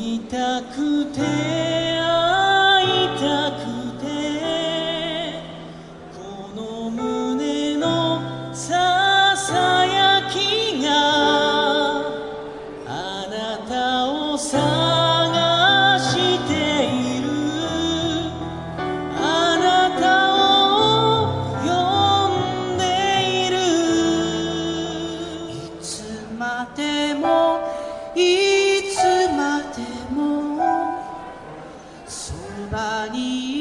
会いたくて会いたくてこの胸のささやきがあなたを探している。あなたを呼んでいる。いつまでもいいしてもそばに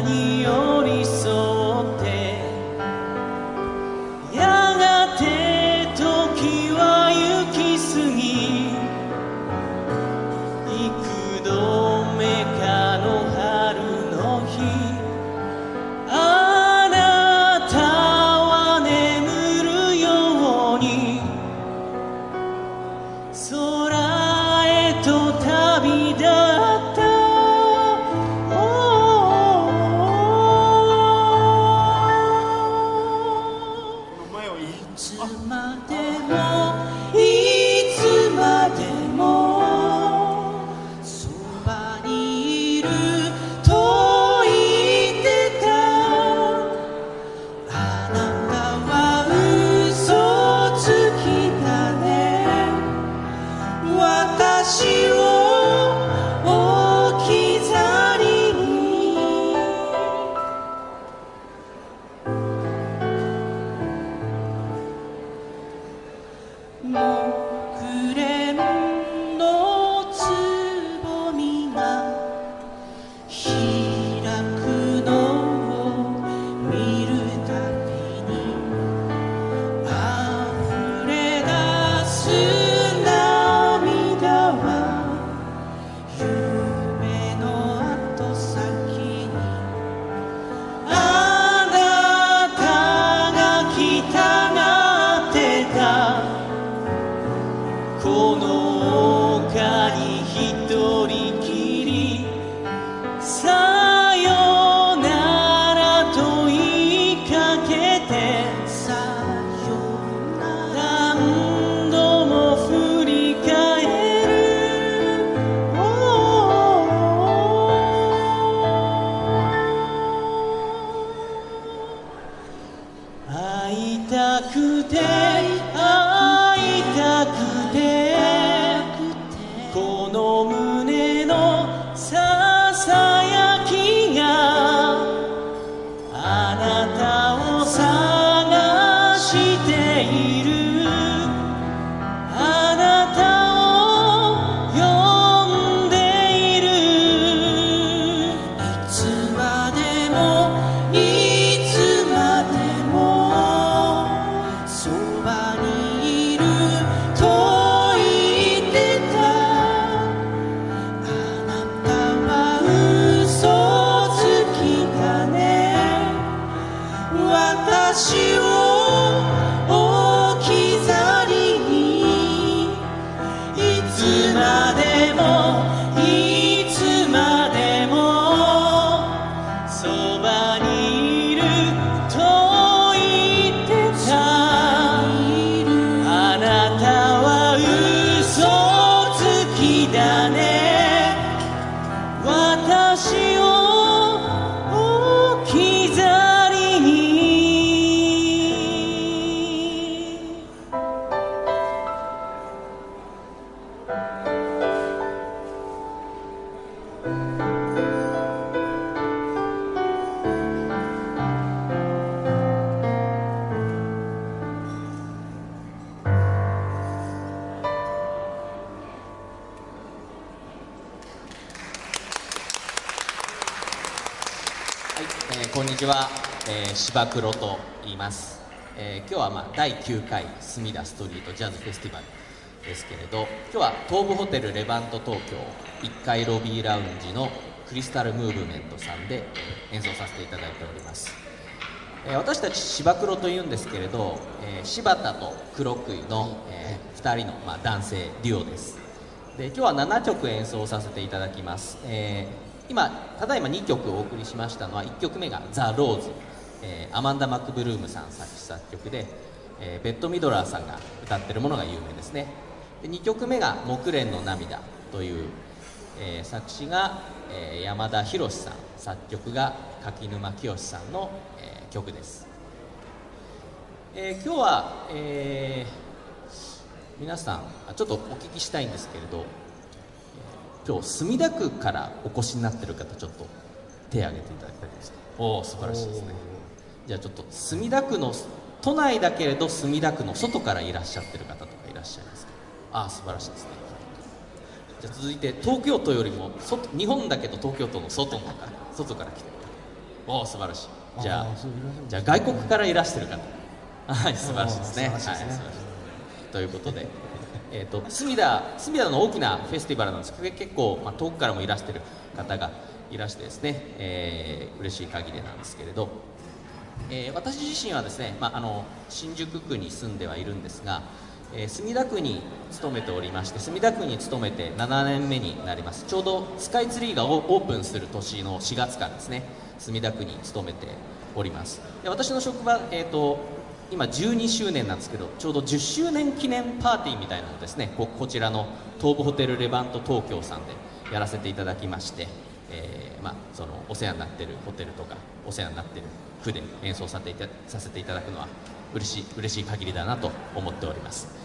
に寄り添ってやがて時は行き過ぎ幾度目かの春の日 She こんにちは、えー、芝黒と言います、えー今日は、まあ、第9回隅田ストリートジャズフェスティバルですけれど今日は東武ホテルレバント東京1階ロビーラウンジのクリスタルムーブメントさんで演奏させていただいております、えー私たち芝黒というんですけれど、えー柴田と黒杭の、え2人の、まあ、男性デュオです。で今日は7曲演奏させていただきます、えー今ただいま2曲お送りしましたのは1曲目が「ザ・ローズ」えーアマンダ・マックブルームさん作詞作曲で、えーベッド・ミドラーさんが歌ってるものが有名ですね。で2曲目が「木蓮の涙」という、えー作詞が、えー山田博さん作曲が柿沼清さんの、えー曲です、えー今日は、えー皆さんちょっとお聞きしたいんですけれど、今日墨田区からお越しになってる方ちょっと手を挙げていただきたいですおお素晴らしいですね。じゃあちょっと墨田区の都内だけれど墨田区の外からいらっしゃってる方とかいらっしゃいますか？ああ素晴らしいですね。じゃあ続いて東京都よりも外日本だけど東京都の外の方外から来てる方。おお素晴らしい。じゃあじゃあ外国からいらしてる方。はい素晴らしいですね。あー素晴らしいですね。はい素晴らしいということで、えー、と隅田隅田の大きなフェスティバルなんです。けど結構、まあ、遠くからもいらしてる方がいらしてですね、えー嬉しい限りなんですけれど、えー私自身はですね、まあ、あの新宿区に住んではいるんですが、えー墨田区に勤めておりまして墨田区に勤めて7年目になります。ちょうどスカイツリーがオオープンする年の4月からですね墨田区に勤めております。で私の職場、えー、と今12周年なんですけどちょうど10周年記念パーティーみたいなのですねここちらの東武ホテルレバント東京さんでやらせていただきまして、えーまあ、そのお世話になってるホテルとかお世話になってる区で演奏させていたさせていただくのは嬉しい嬉しい限りだなと思っております。